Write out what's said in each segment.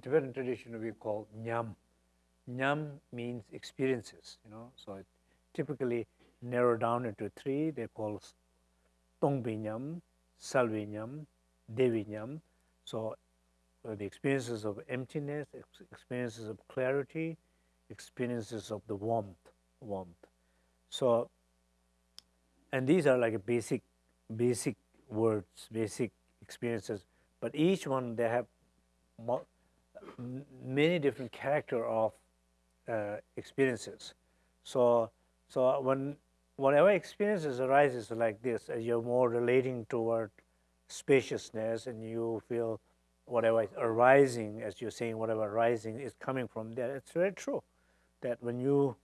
Tibetan tradition, we call nyam. Nyam means experiences, you know, so it typically narrow down into three. They call Tongbi nyam, Salvi nyam, Devi nyam. So uh, the experiences of emptiness, ex experiences of clarity, experiences of the warmth, warmth. So, and these are like a basic, basic words, basic experiences, but each one they have many different character of uh, experiences. So, so when whatever experiences arises like this, as you're more relating toward spaciousness and you feel whatever is arising, as you're saying, whatever arising is coming from there, it's very true that when you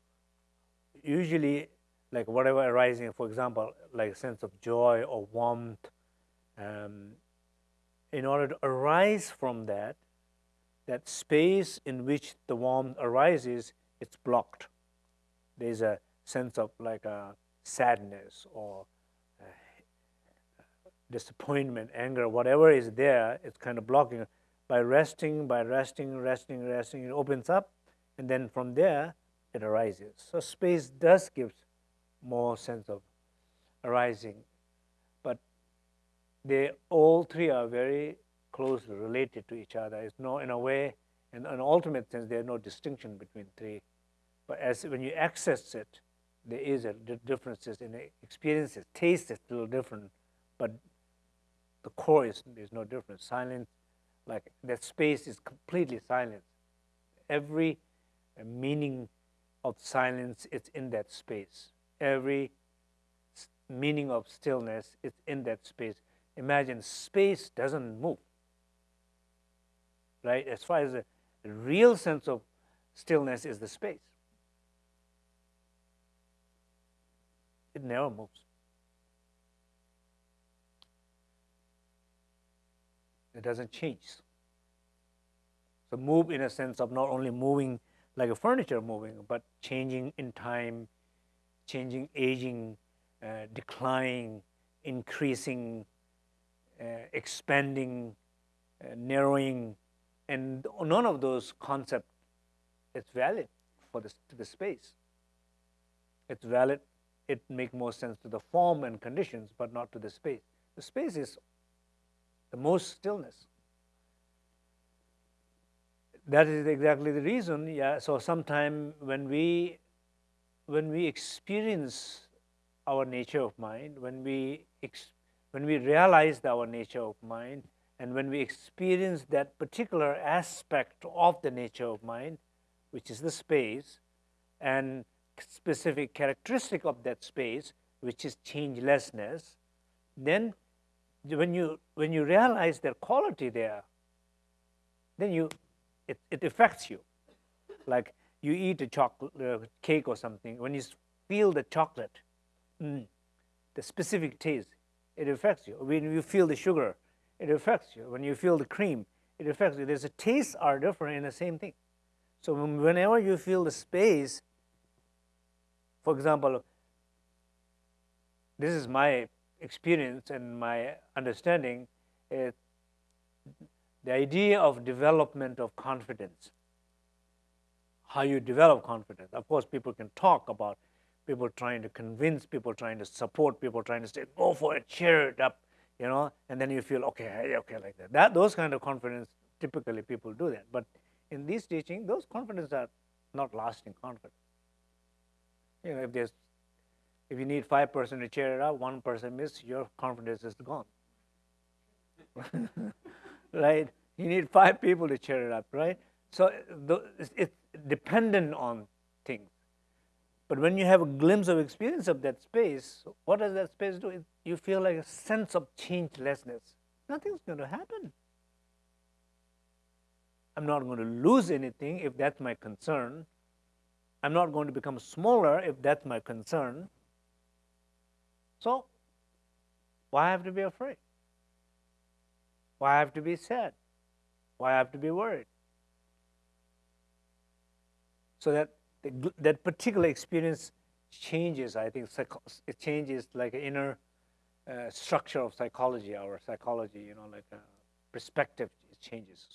usually like whatever arising, for example, like a sense of joy or warmth, um, in order to arise from that, that space in which the warmth arises, it's blocked. There's a sense of like a sadness or disappointment, anger, whatever is there, it's kind of blocking. By resting, by resting, resting, resting, it opens up, and then from there, it arises. So space does give more sense of arising, but they all three are very closely related to each other. It's no, in a way, in an ultimate sense, there's no distinction between three. But as when you access it, there is a differences in experiences. Taste is a little different, but the core is there's no difference. Silence, like that space is completely silent. Every uh, meaning of silence is in that space. Every meaning of stillness is in that space. Imagine space doesn't move, right? As far as the real sense of stillness is the space. It never moves. It doesn't change. So move in a sense of not only moving like a furniture moving, but changing in time, changing, aging, uh, declining, increasing, uh, expanding, uh, narrowing, and none of those concepts is valid for the, to the space. It's valid, it makes more sense to the form and conditions, but not to the space. The space is the most stillness. That is exactly the reason, yeah, so sometime when we, when we experience our nature of mind, when we, when we realize our nature of mind, and when we experience that particular aspect of the nature of mind, which is the space, and specific characteristic of that space, which is changelessness, then when you, when you realize their quality there, then you, it, it affects you. Like you eat a chocolate uh, cake or something, when you feel the chocolate, mm, the specific taste, it affects you. When you feel the sugar, it affects you. When you feel the cream, it affects you. There's a taste are different in the same thing. So whenever you feel the space, for example, this is my experience and my understanding is the idea of development of confidence. How you develop confidence. Of course, people can talk about people trying to convince, people trying to support, people trying to say, go for it, cheer it up, you know, and then you feel, okay, okay, like that. that those kind of confidence, typically people do that. But in this teaching, those confidence are not lasting confidence. You know, if there's if you need five person to cheer it up, 1% person miss, your confidence is gone. right? You need five people to cheer it up, right? So it's dependent on things. But when you have a glimpse of experience of that space, what does that space do? You feel like a sense of changelessness. Nothing's going to happen. I'm not going to lose anything if that's my concern. I'm not going to become smaller if that's my concern. So, why have to be afraid? Why have to be sad? Why have to be worried? So that the, that particular experience changes, I think, it changes like inner uh, structure of psychology, our psychology, you know, like a perspective changes.